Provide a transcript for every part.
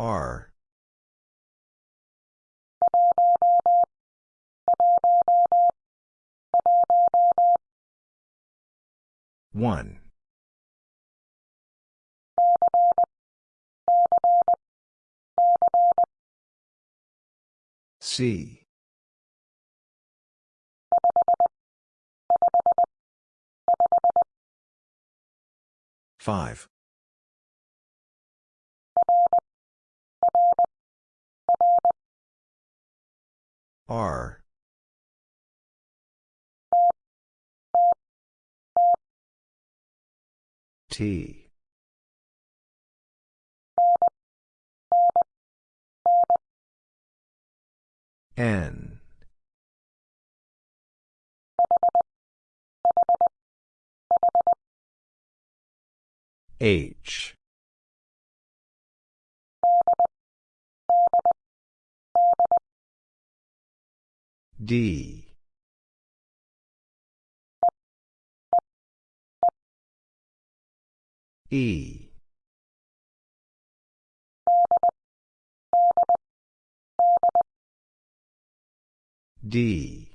R. One. C. Five R. T. N. H D. E. D.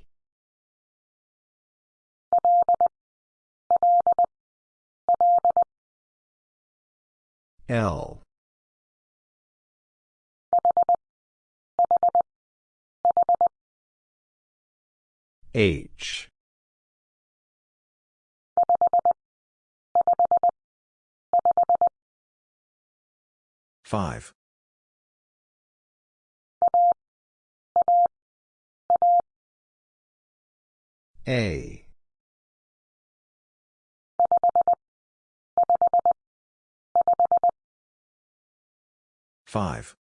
L H. Five. A. Five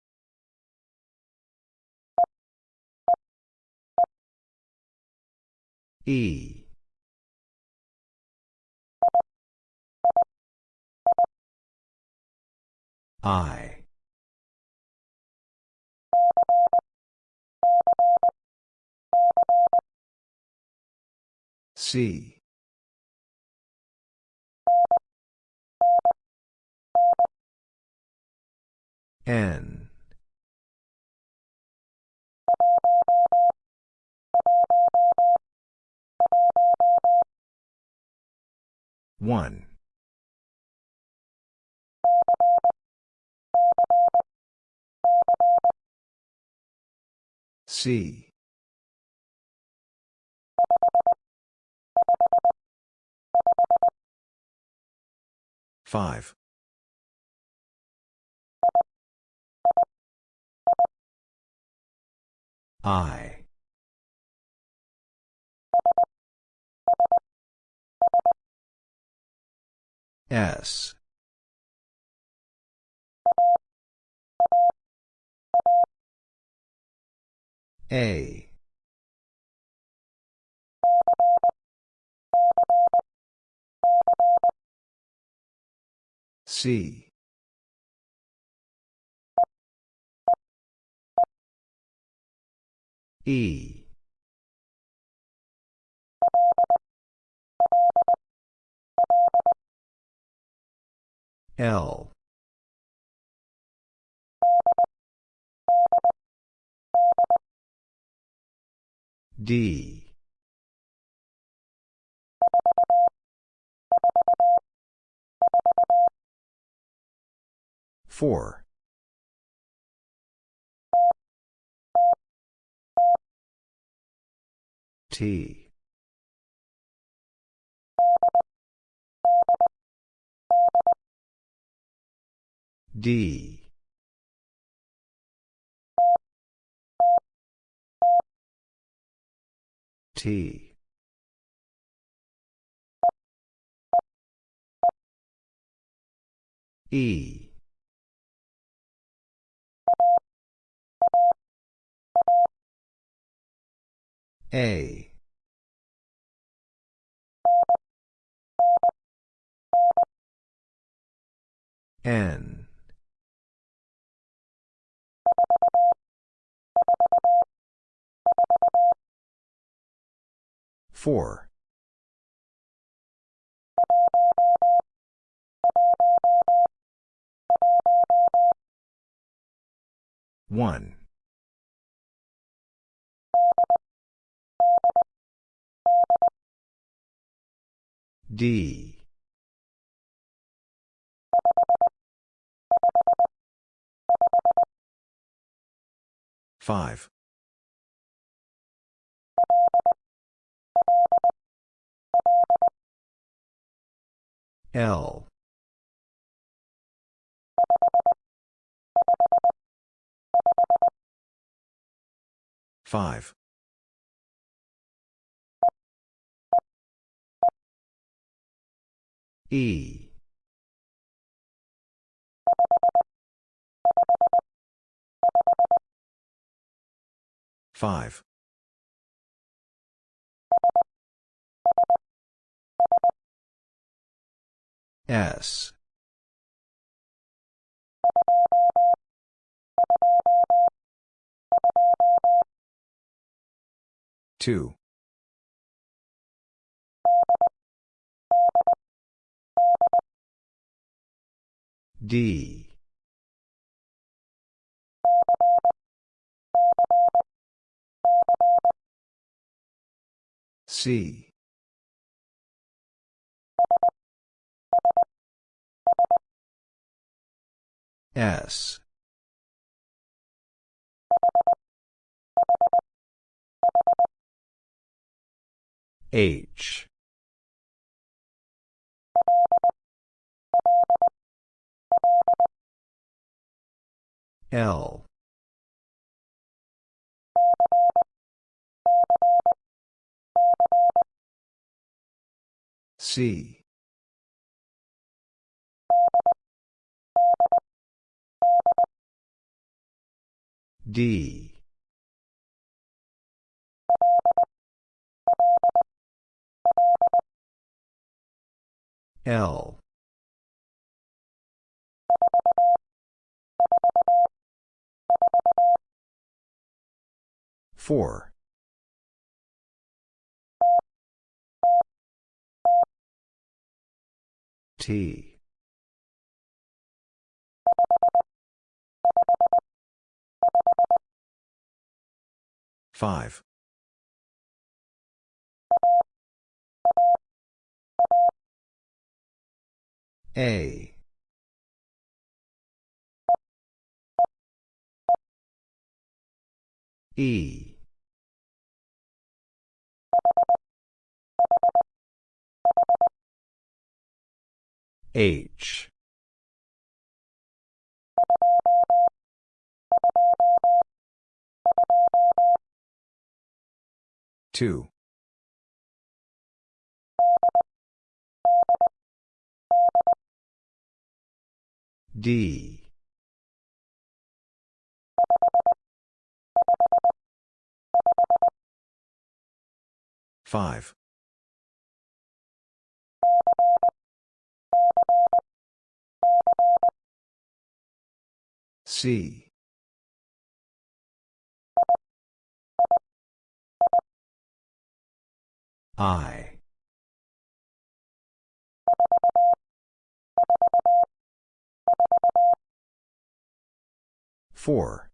E. I. C. N one. C. Five. I S. A. C. E L. D. Four. T D. T. E. A. N Four. One. D Five. L. Five. E. Five. S. Two. D. C. S. H. L. C. D. L. Four. T. Five. A. E. H. Two. D. Five. C. I. Four.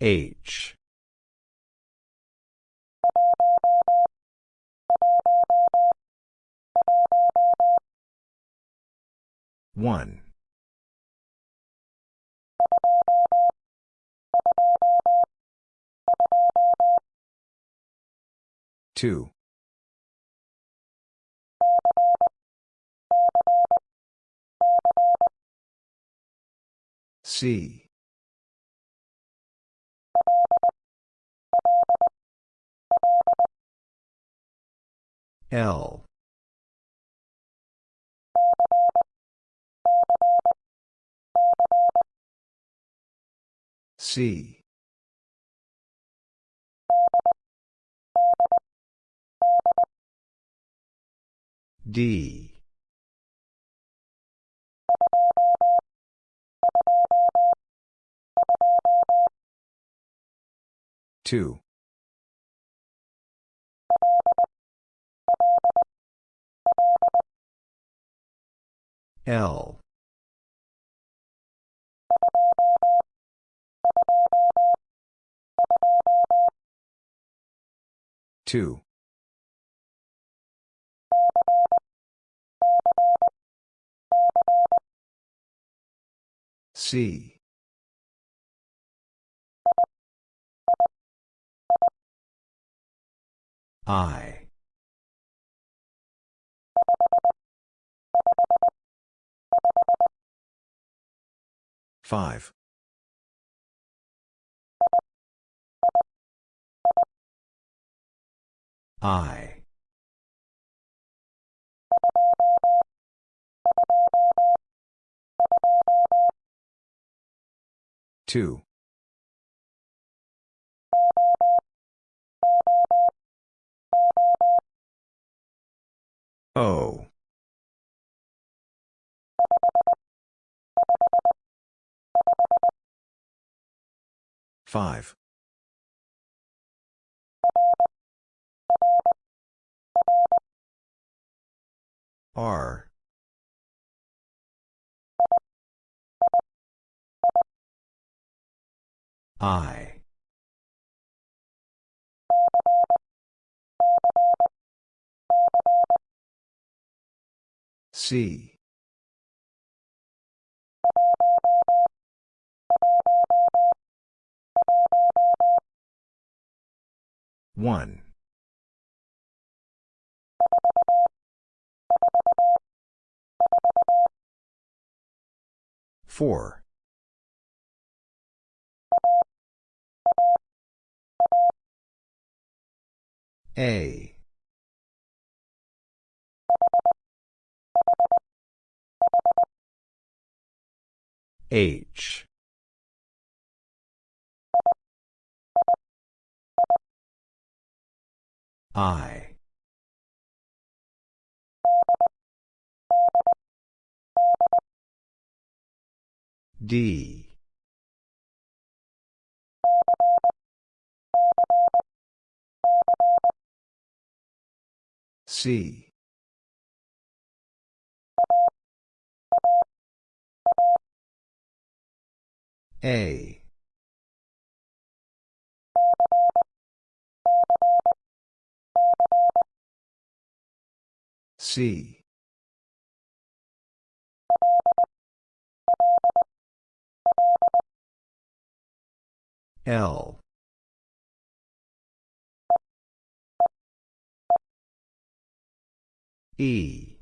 H. One. Two. C. L. C. D. Two. L. Two. C. I. Five. I. Two. O. Five. R. I. C. One. Four. A. H. I. D. C. A. C. L. E.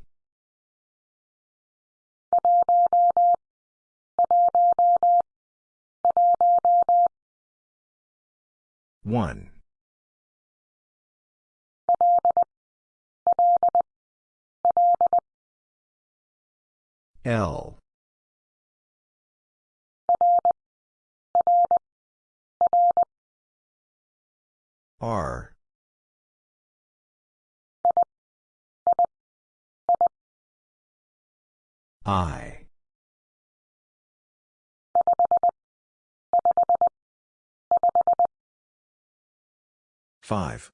One. L. R. I. Five.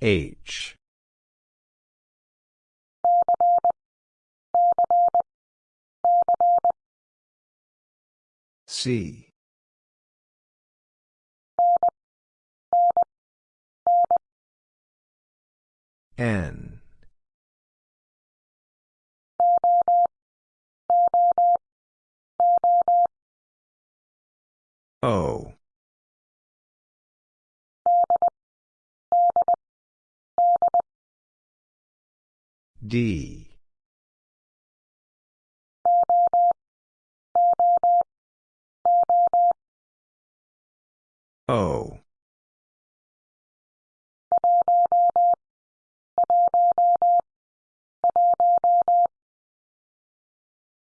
H. C. N. O. D. O.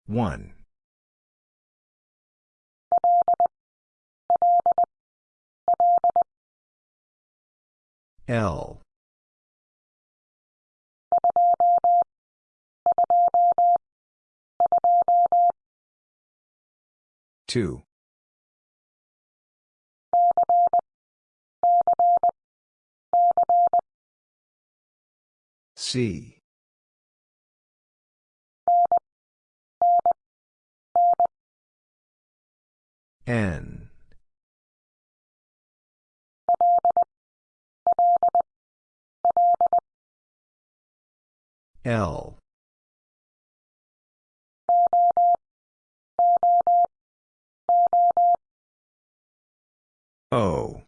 One. L. Two. C. N. L. O.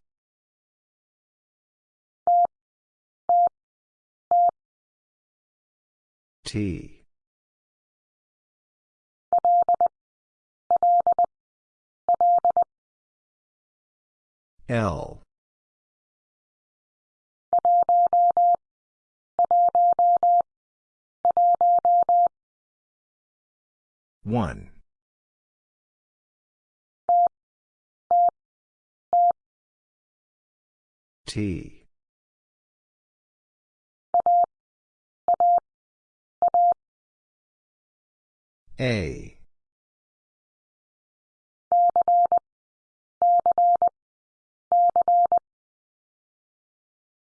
T. L. One. T. A.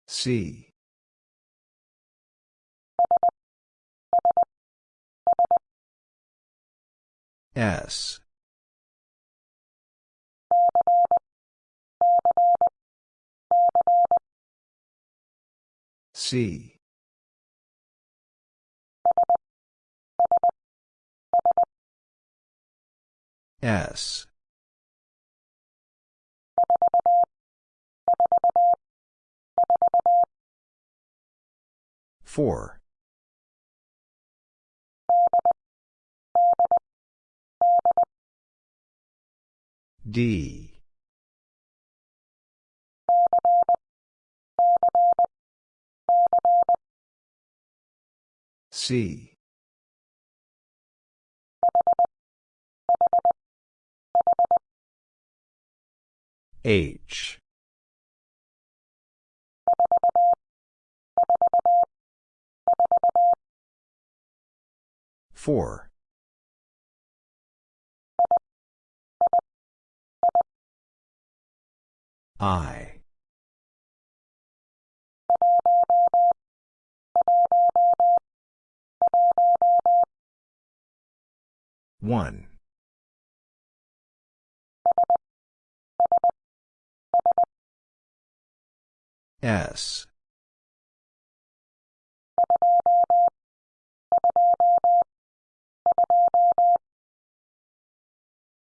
C. S. C. S. Four. D. C. H. Four. I. One. S.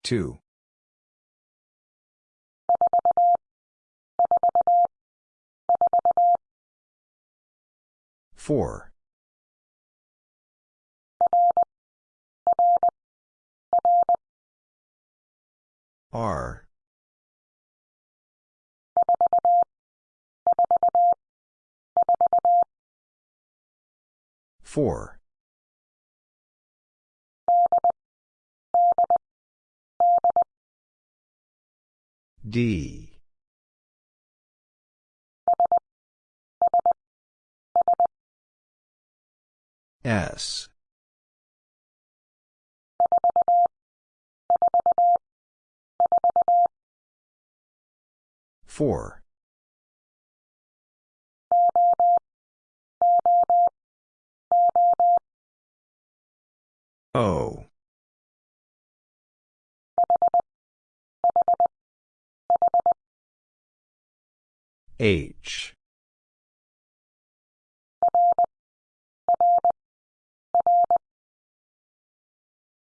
Two. Four. R. Four. D. S. Four. O. H.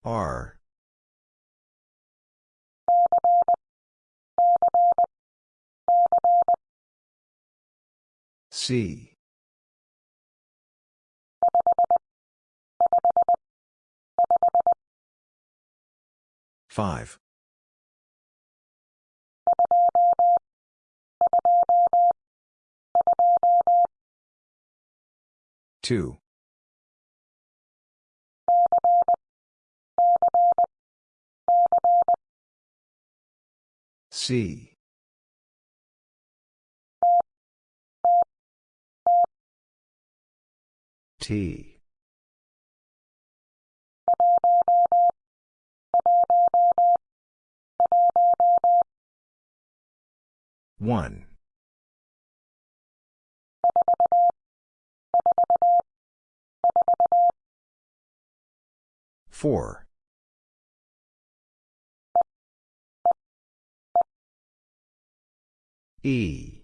R. C. Five. Two. C. T. One. Four. E.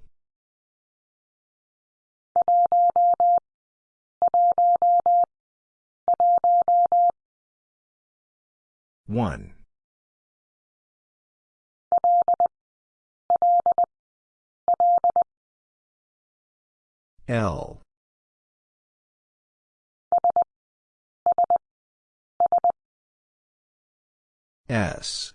One. L. S.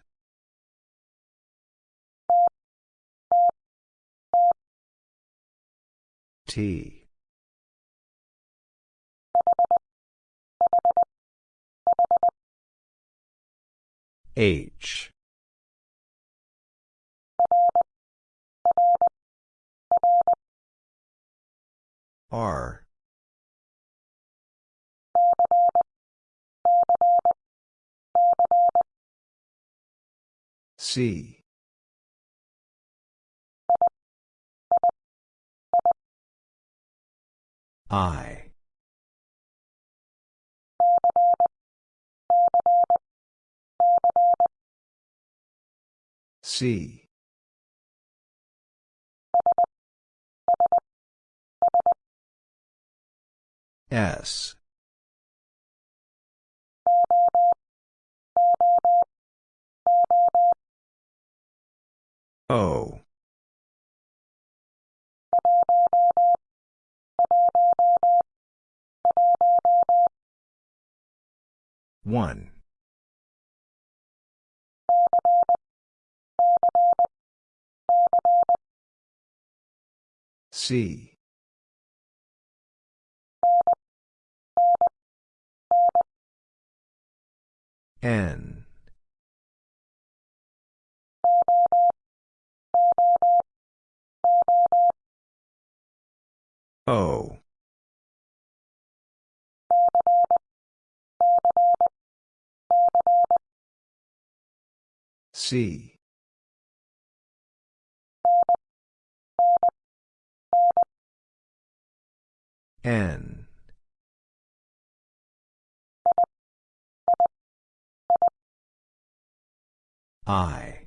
T. H. R. C. I. C. S. O. One. C. N. O. C. N. I.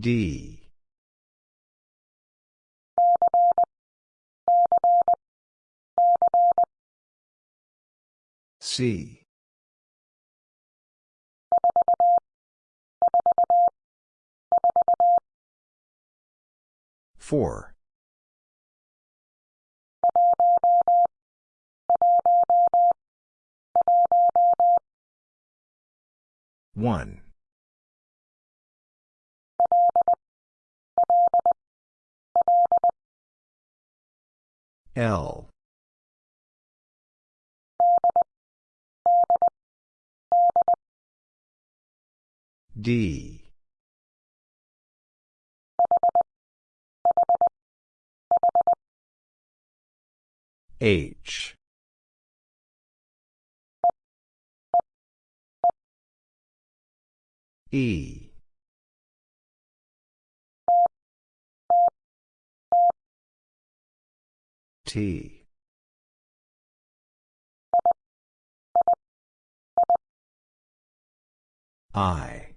D. C. Four. One. L. D. H. E. T. I.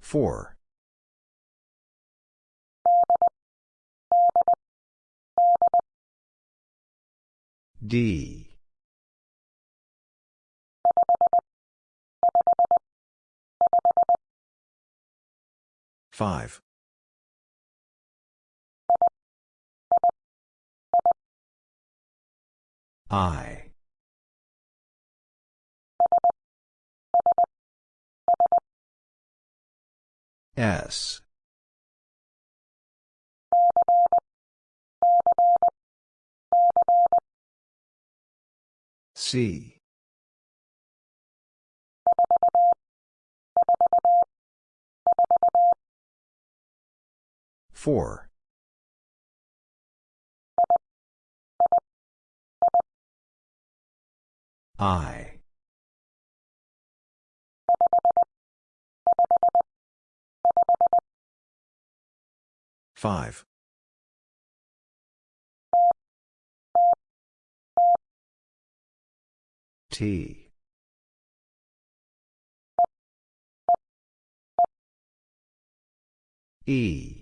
Four. D. Five. I. S. C. 4. 4. I. Five. T. E.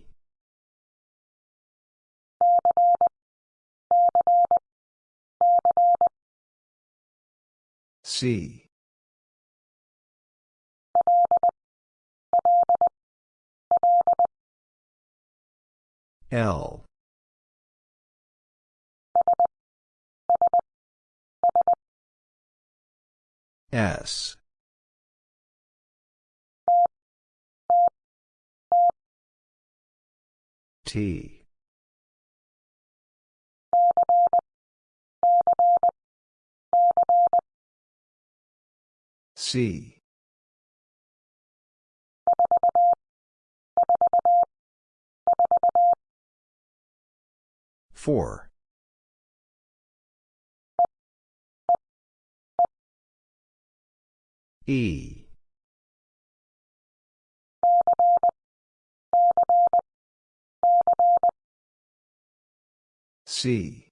C. L. S. T. C. Four. E. C.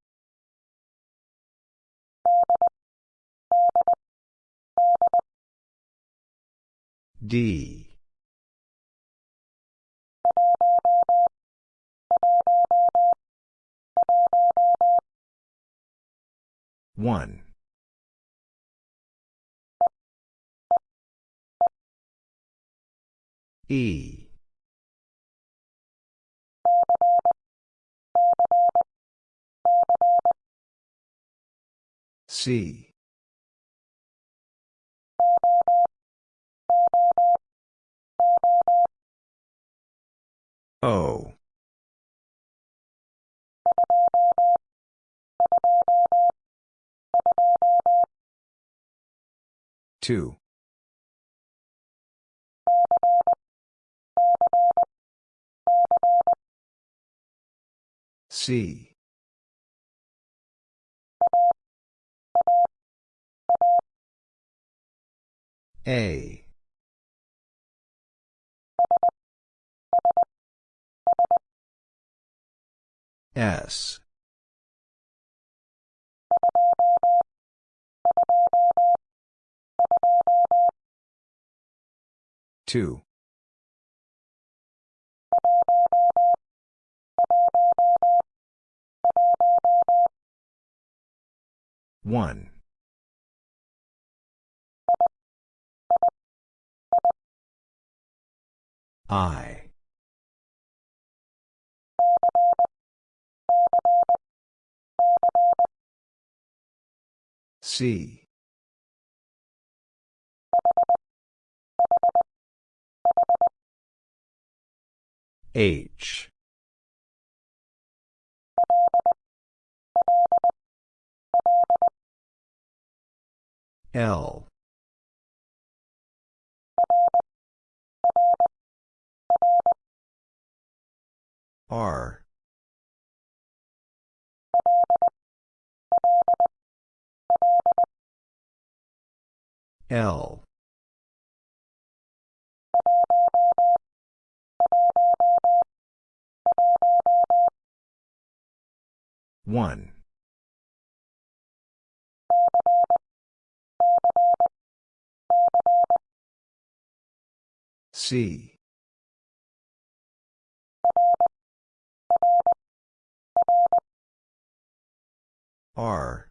D. One. E. C. O. Two. C. A. S. Two. One. I. C. H. L. R. L. One. C. R.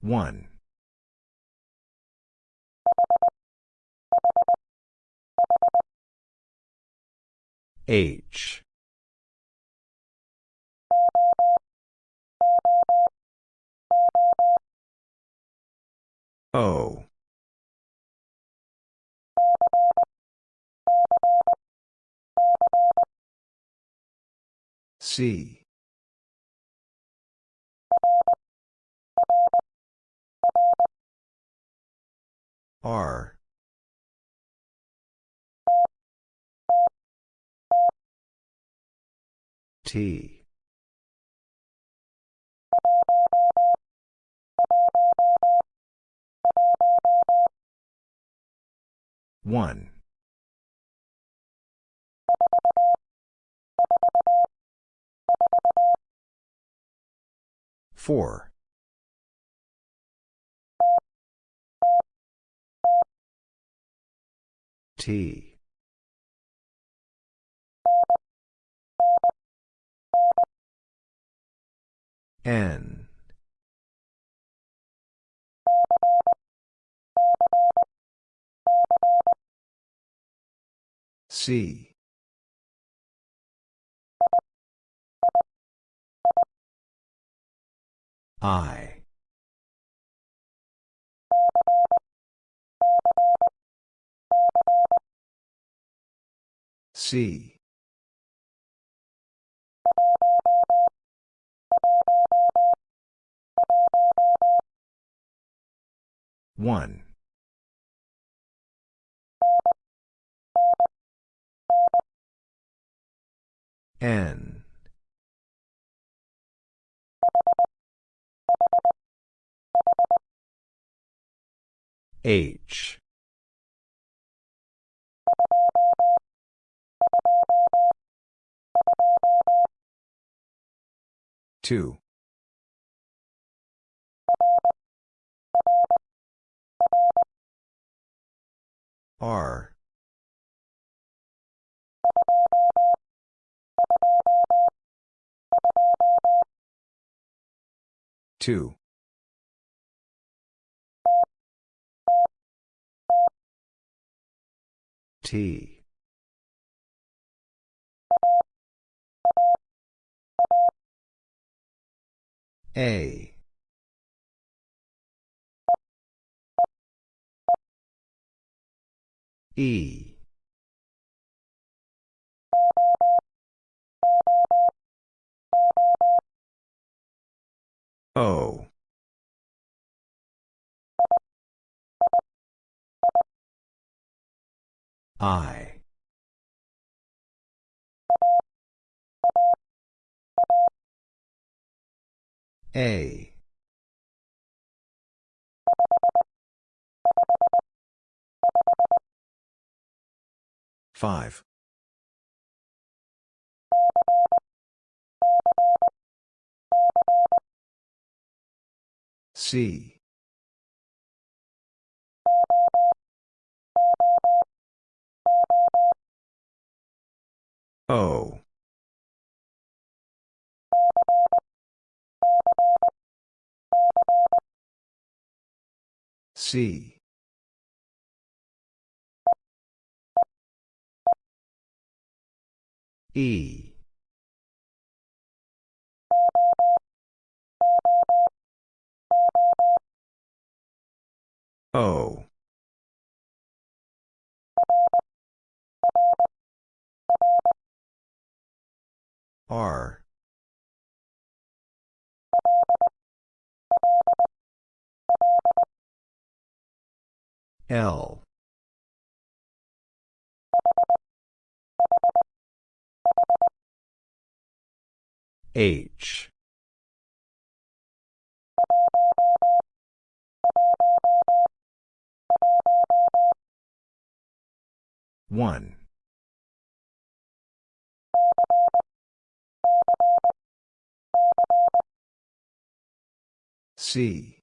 One. H. O. C. R. T. 1. 4. 4. C. I. C. One. N. H. Two. R. Two. T. A. E. O. I. A. Five. C. O. C. E. O. R. L. H. One. C.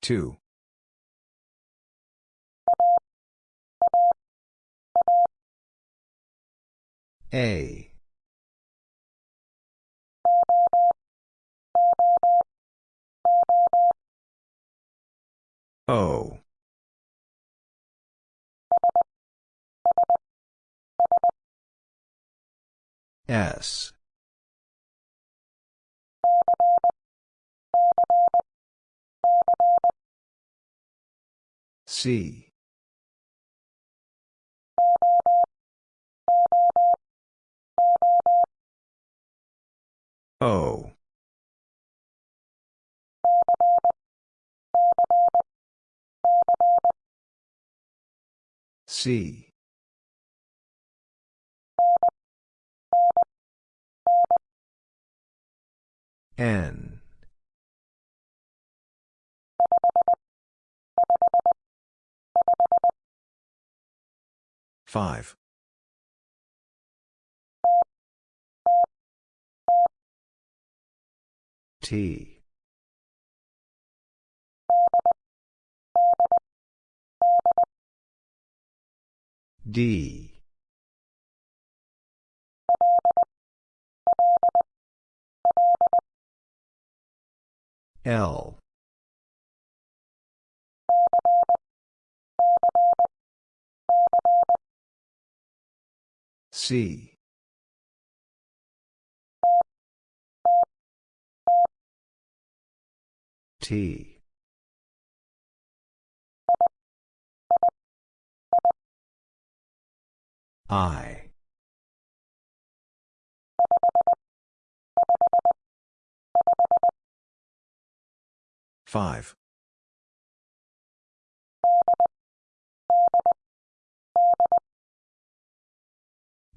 Two. A. O. S. C. O. C. N. Five. T. D. L. C. T. I. Five.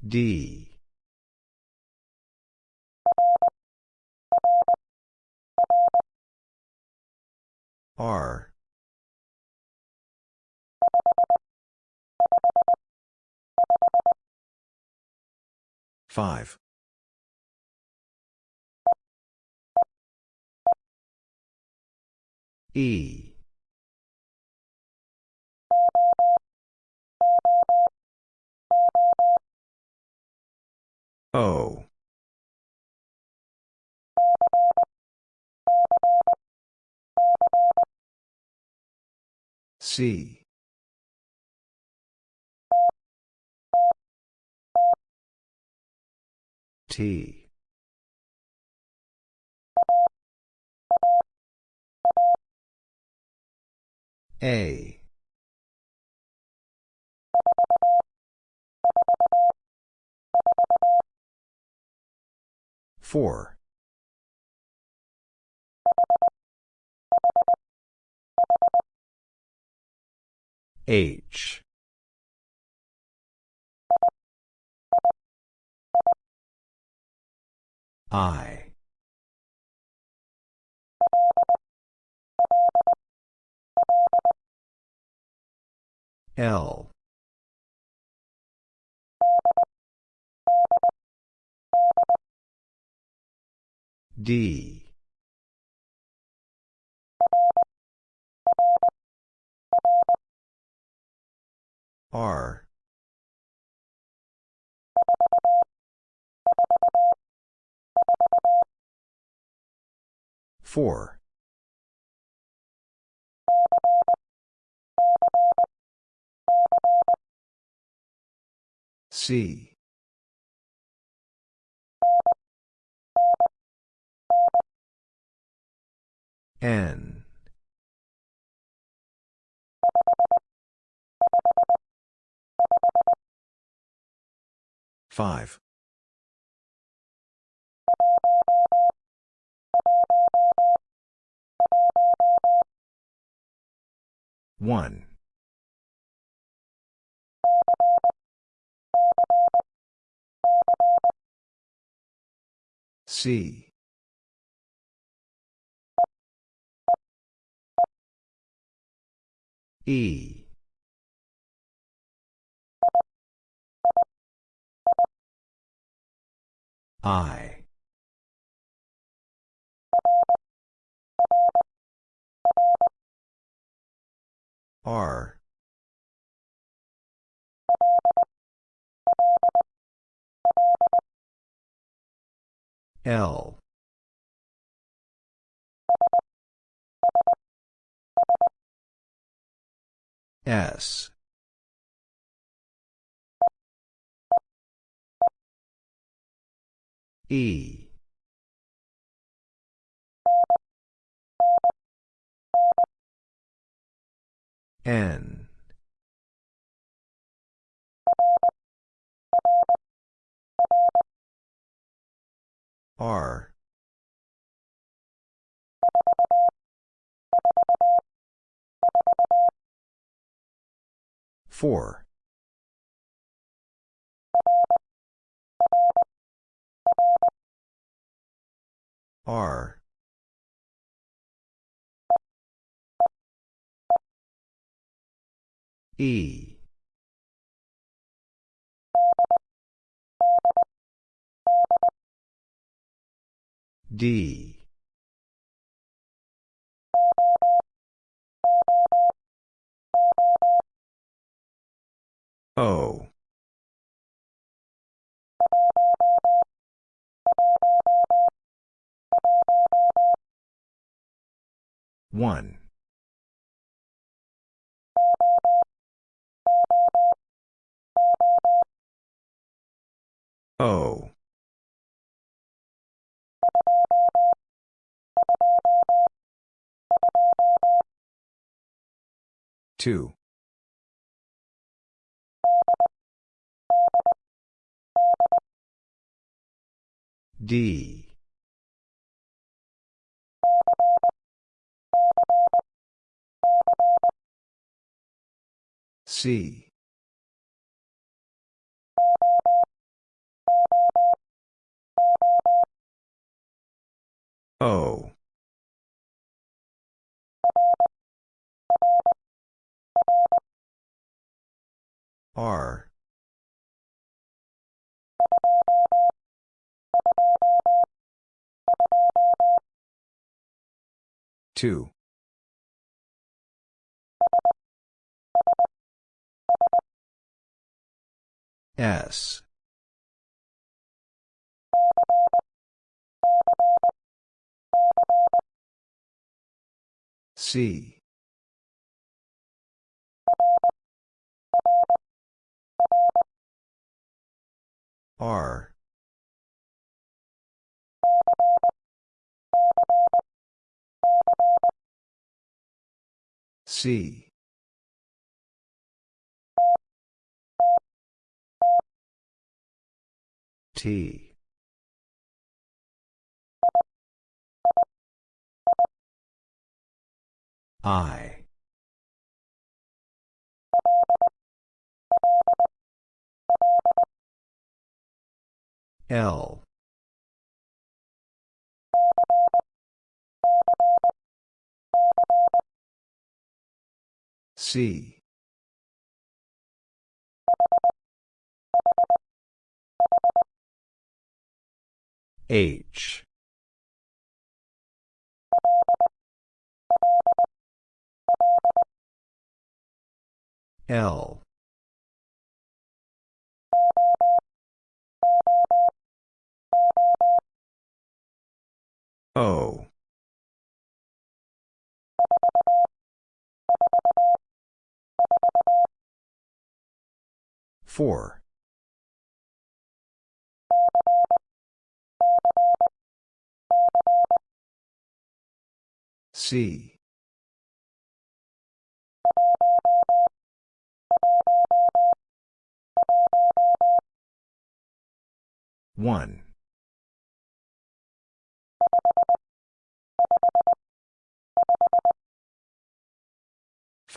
D. R. Five. E. O. C. T. A. Four. H. I. L. D. R. Four. C. N. Five. One. C. E. I. R. L. S. E. N. R. Four. R. E. D. O one. O. Two D. C. O. R two. S. C. R C. T. I. L C. H. L. O four. C. One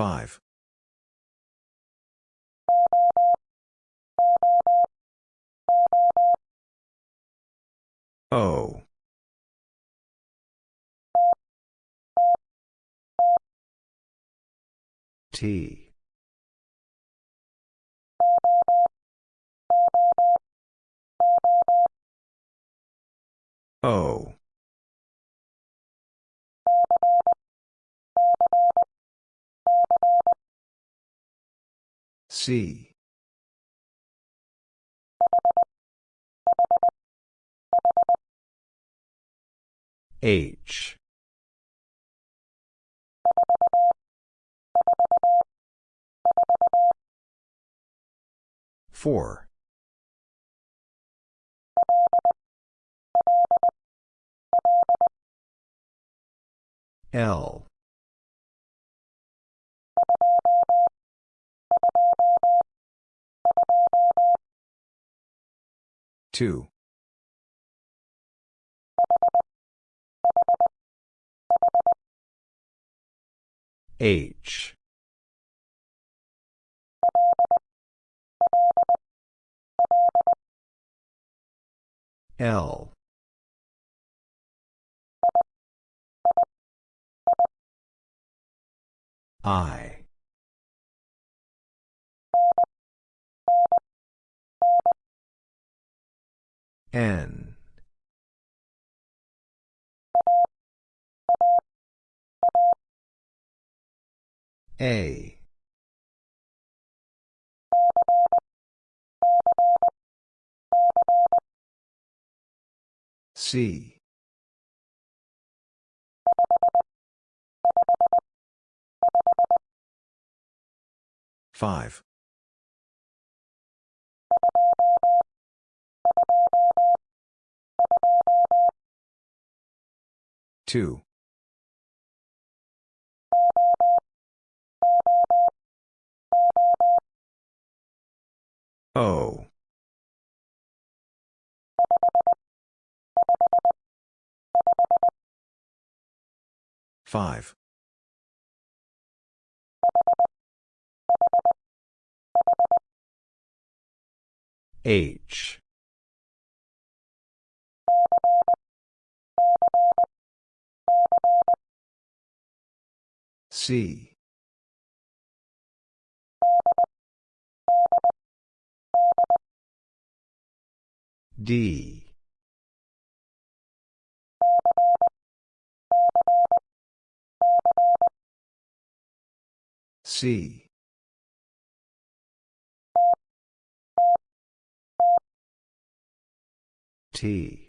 five. O. T. O C. H. Four. L Two. H. L. I. N. A. C. Five. Two. O. Five. H. C. D. C. T.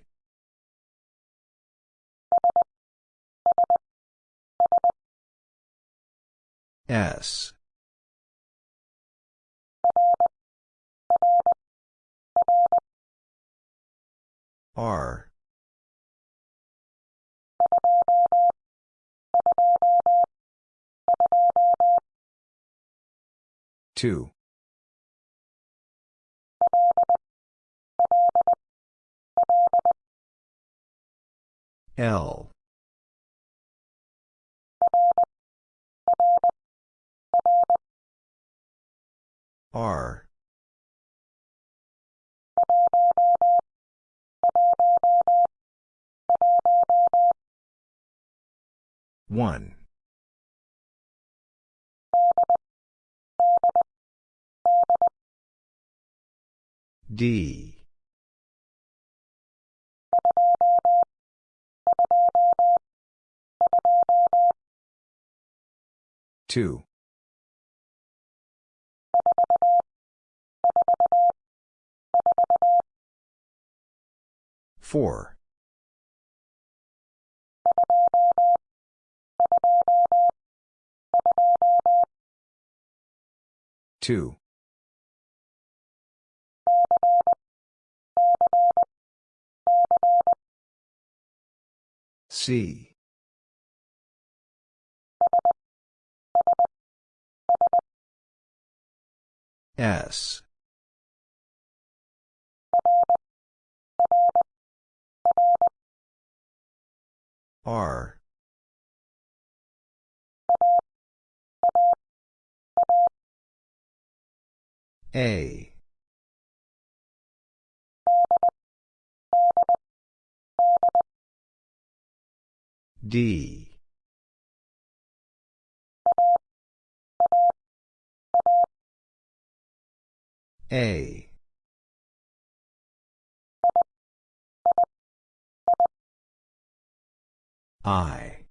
S. R. Two. L. R. One. D. Two. Four. Two. C. S. R. A. D. A. I.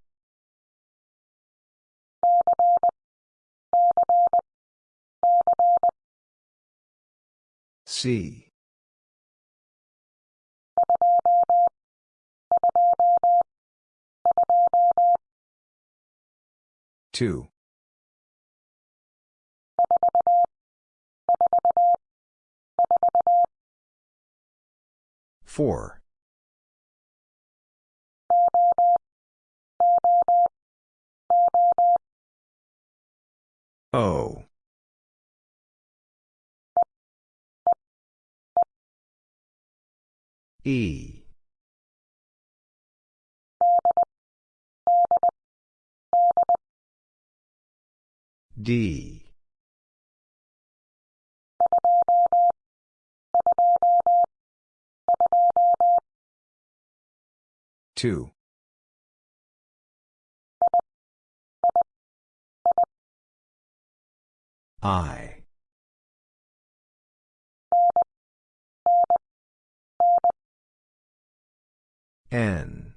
C. Two. Four. O. E. D. Two. I. N.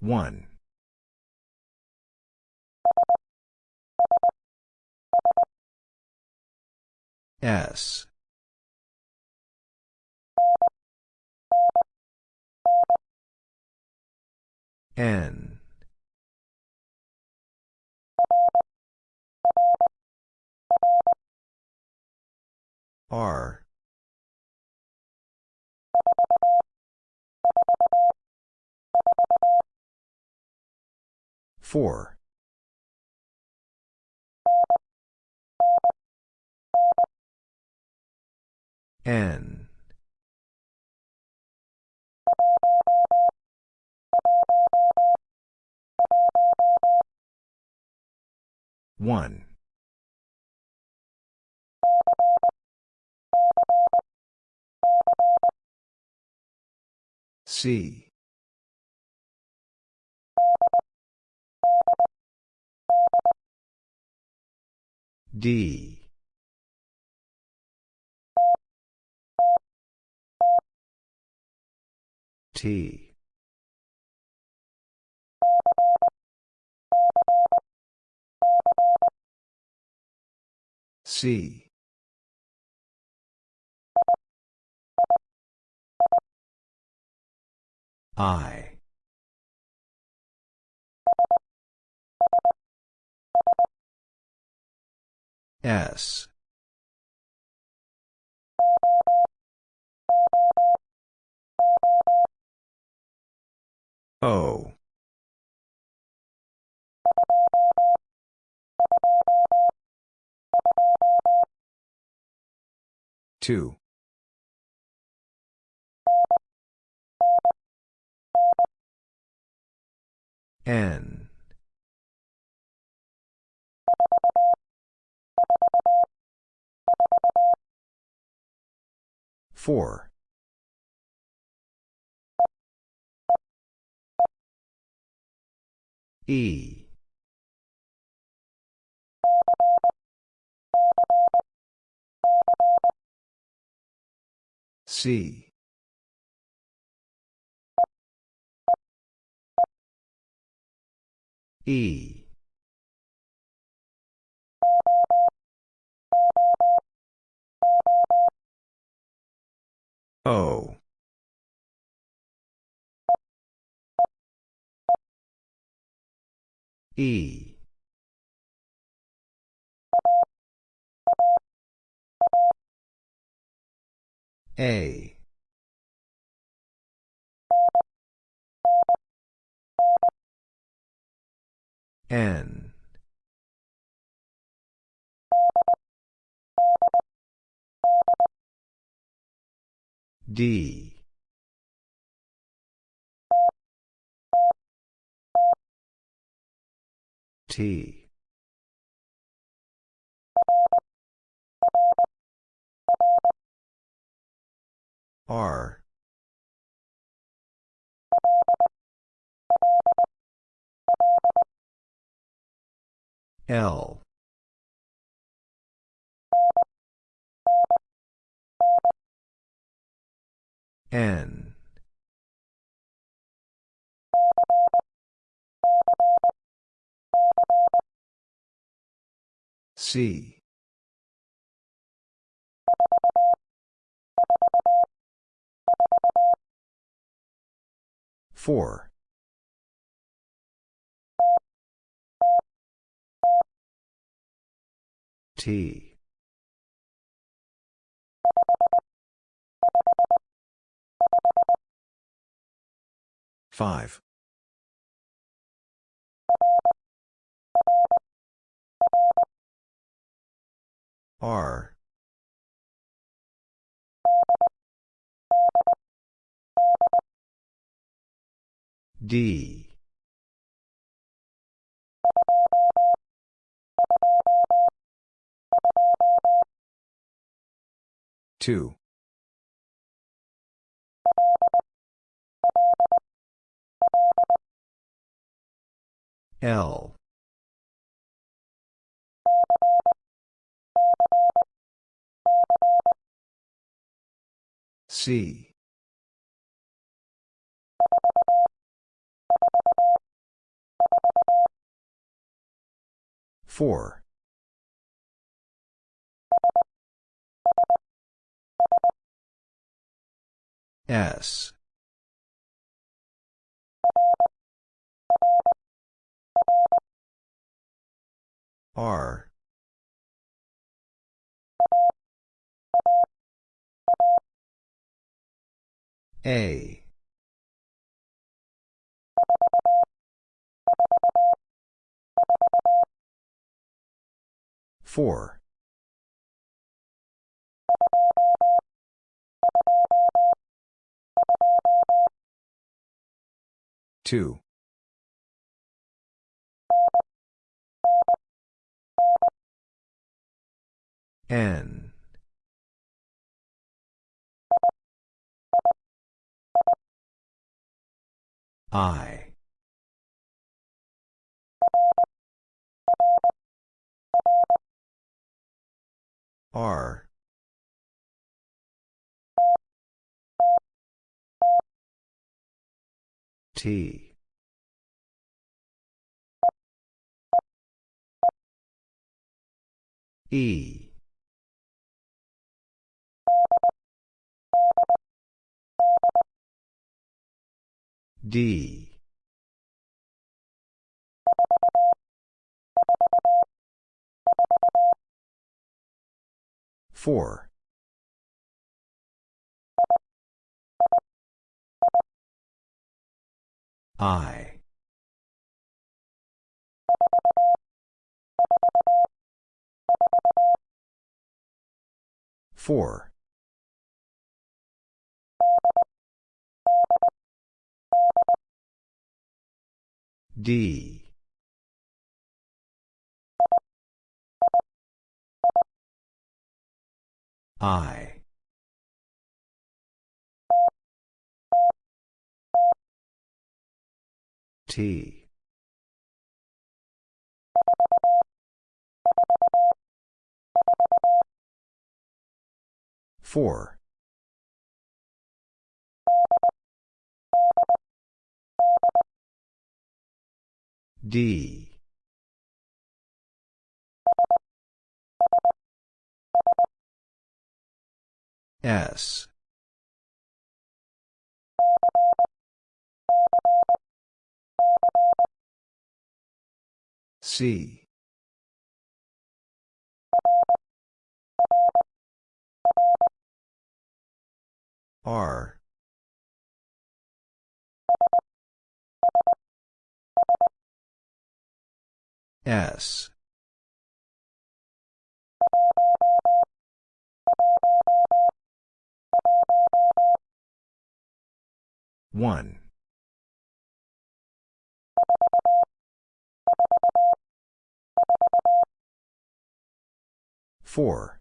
One. S. N. R. Four. N. One. C. D. T. C. I. S. O. Two. N. Four. E. C. E. O. E. A. N. D. T. R. L. N. C. Four. T. Five. R. D. Two. L. C. Four. S. R A. Four. Two. N I. R. T. E D. Four. I. Four D. I. T. Four D. S. C. R S. One. Four.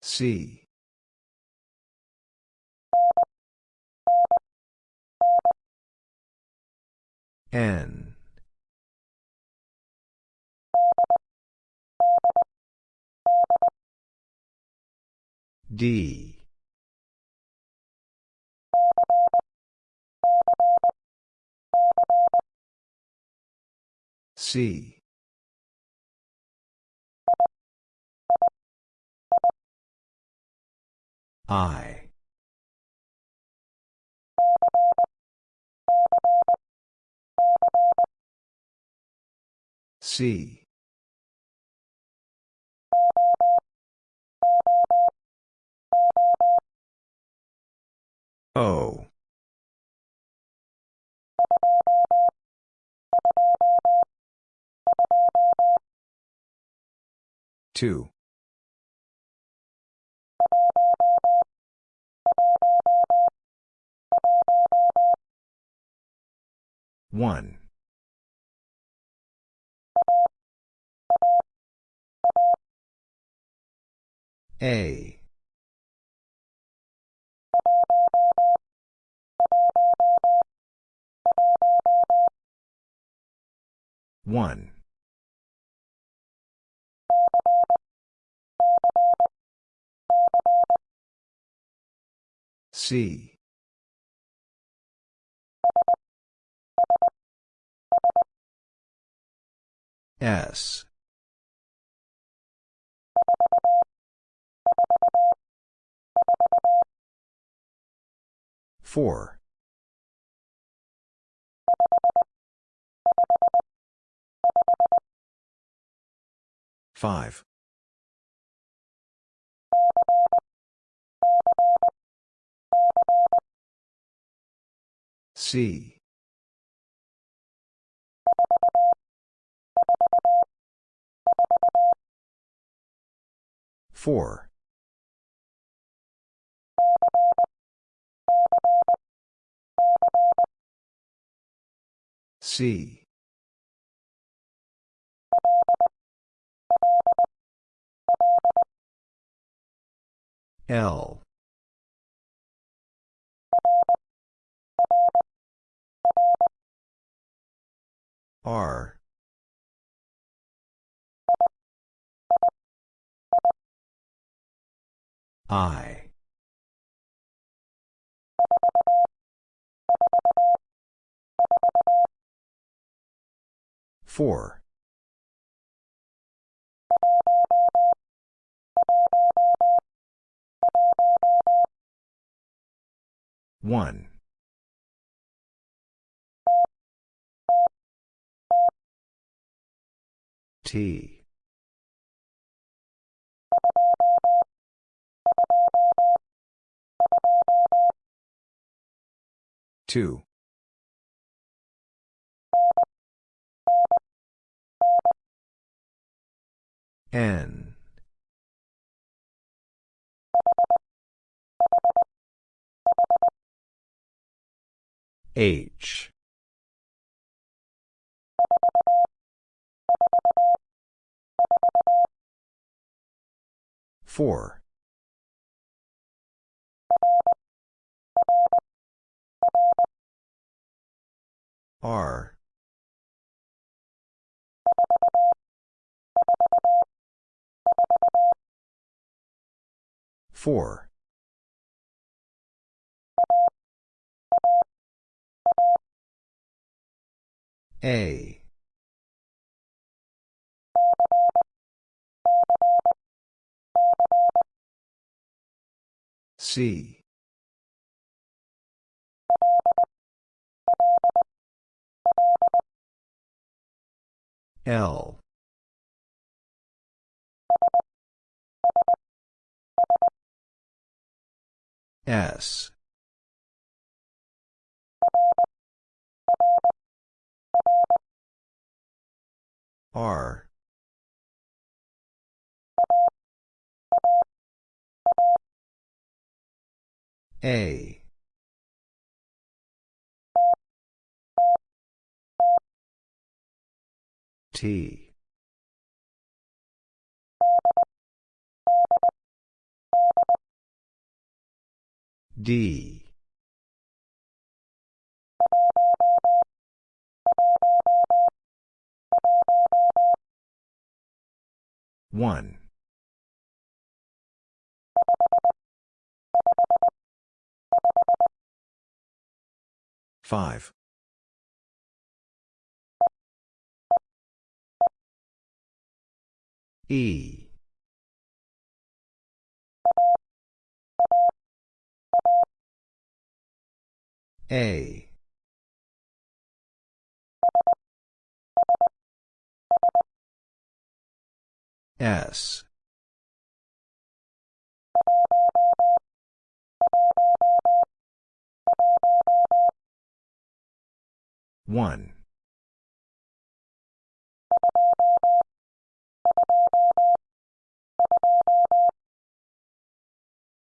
C N. D. C. I C. O. Two 1. A. One. C. S. Four. Five. C. Four. C. L. R. I. Four. One. T. Two. N. H. Four. R. Four. A. C. L. S. R. A. T. D. One. Five. E. A. S. One.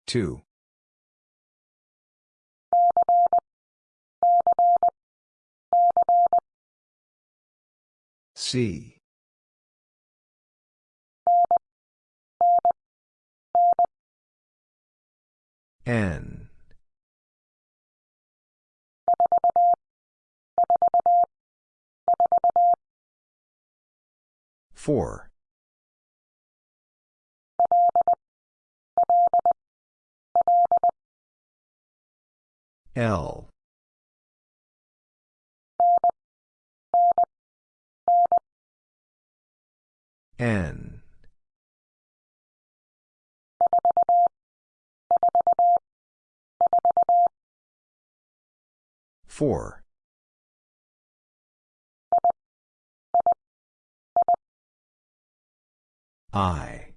Two. C. N. 4. L. N. Four. I.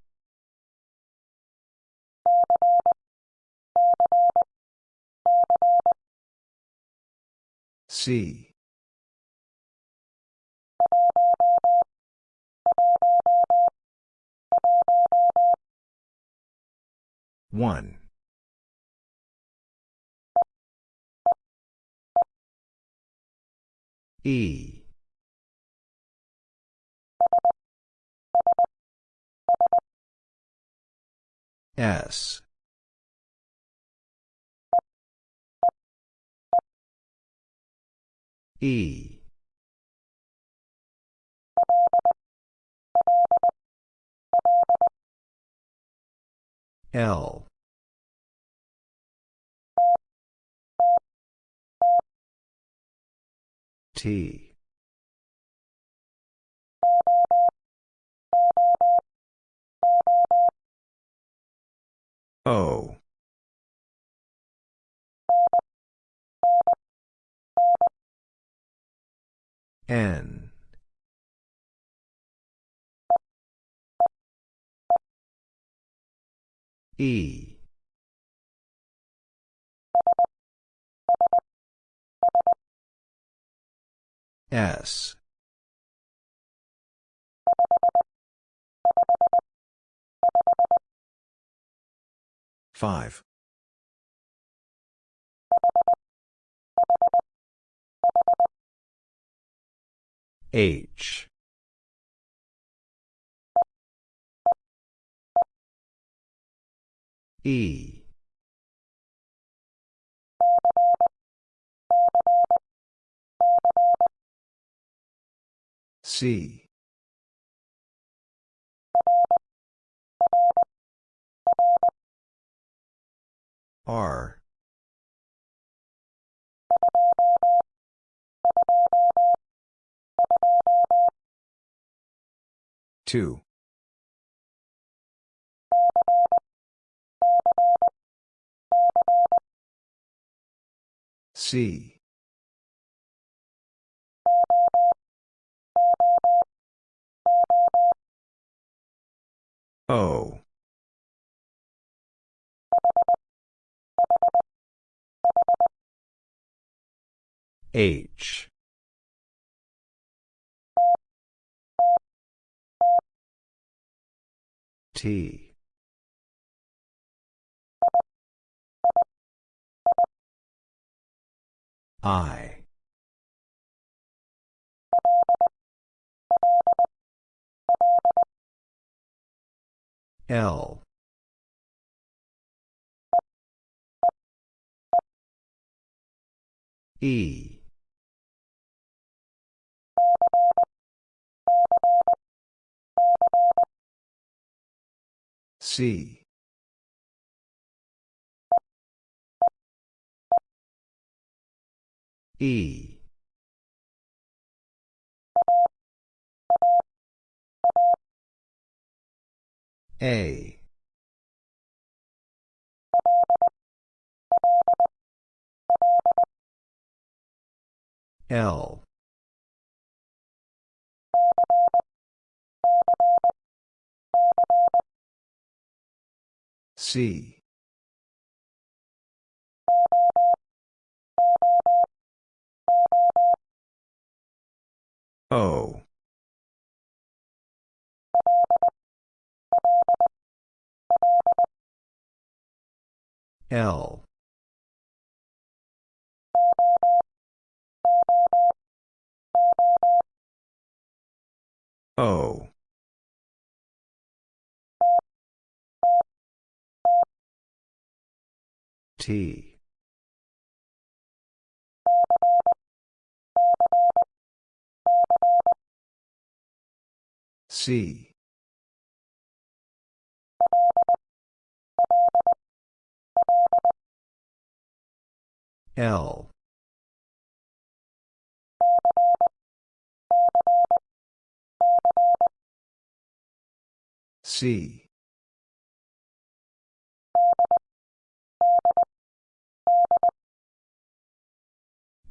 C. One. E. S. E. L. T. O. N. E. S. Five. H. E. C. R. Two. C. O. H. T. I. L. E. C. E. A. L. C. O. L. O. T. C. L. C.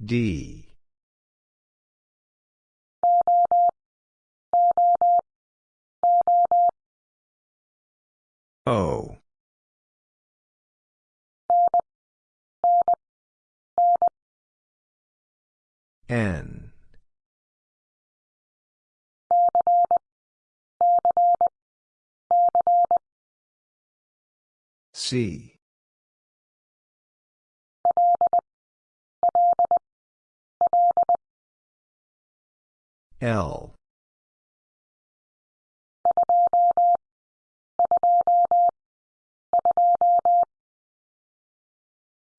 D. O. N. C. L.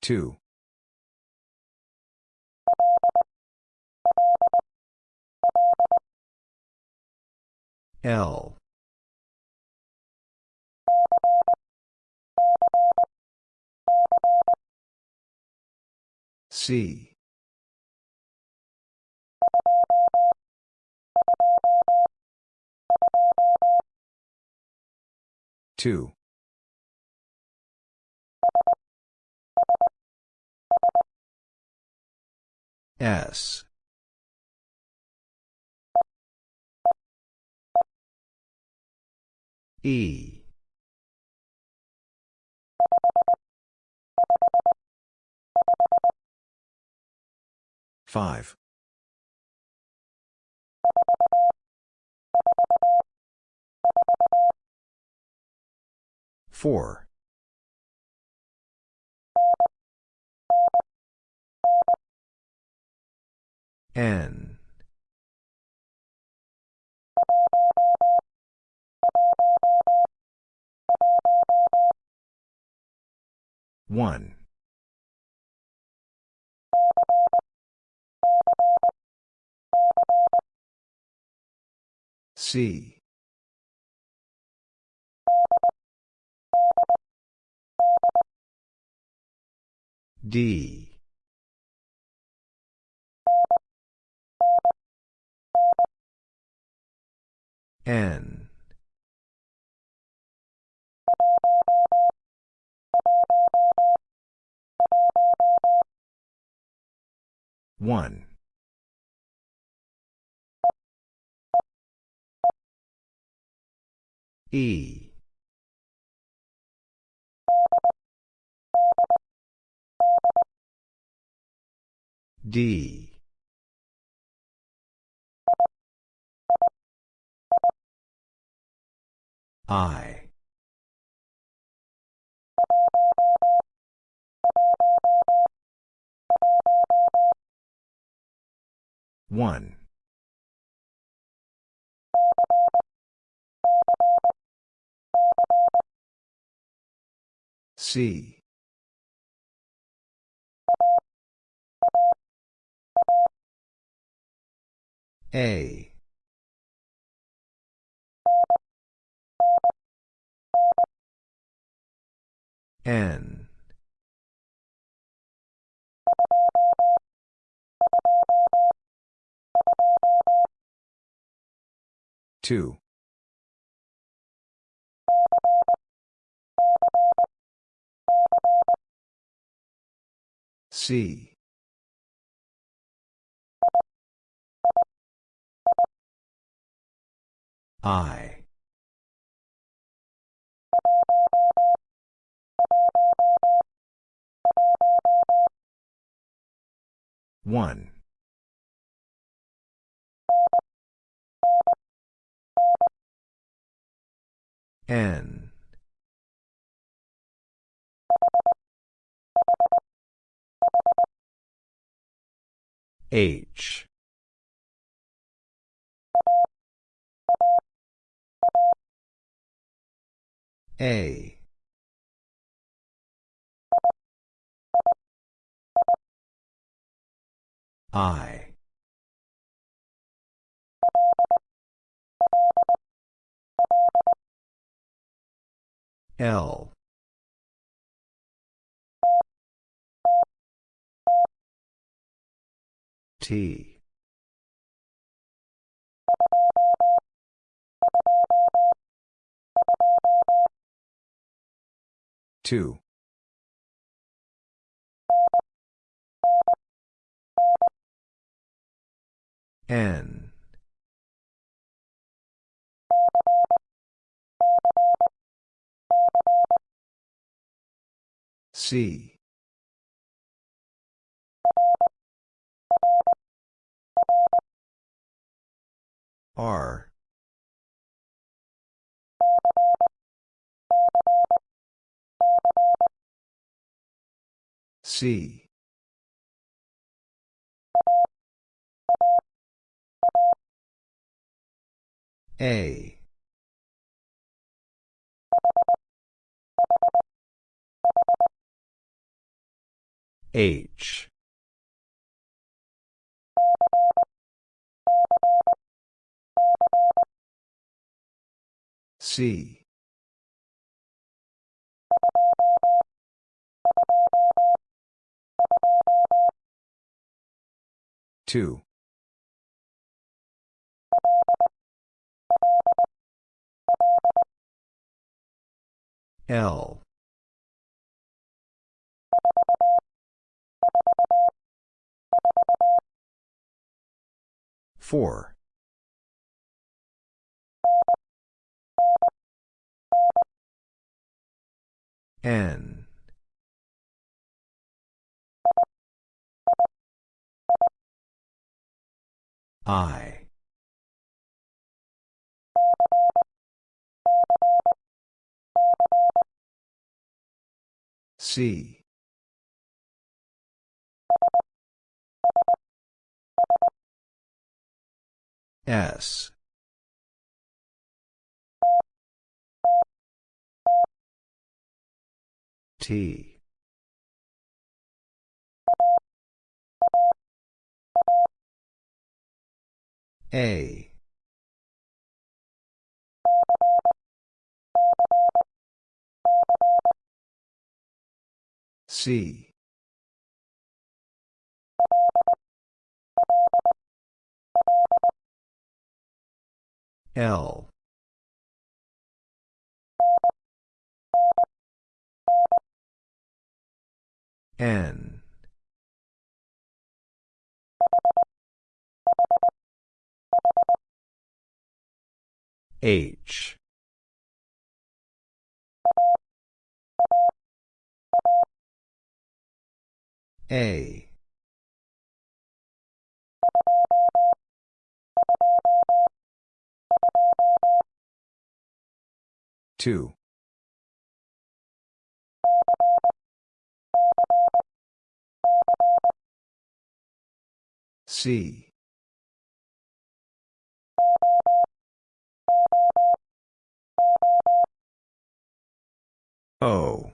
Two. L. C. Two. S. E. Five. Four. N. One. C. D. N. One. E. D. I. One. C. A. N. Two. C. I. One. N. H. A. I. L. T. two. N. C. R C. A. H. C two. L. Four N. I. C. S T. A. C. L N. H. A. Two C. O.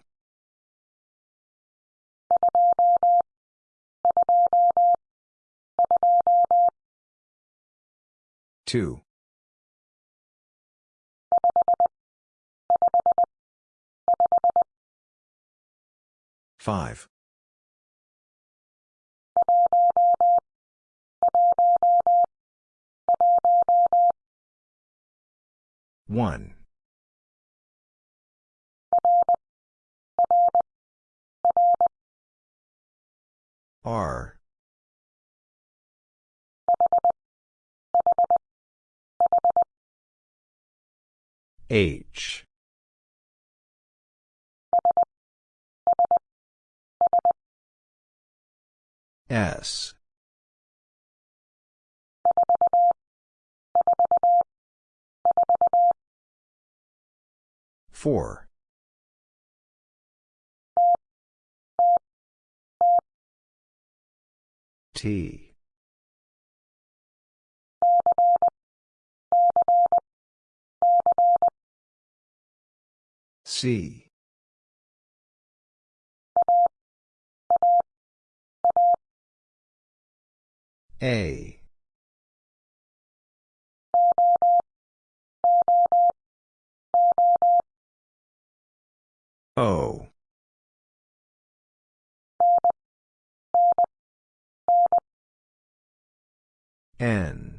Two five. One. R. H S. Four. T. C A O. N.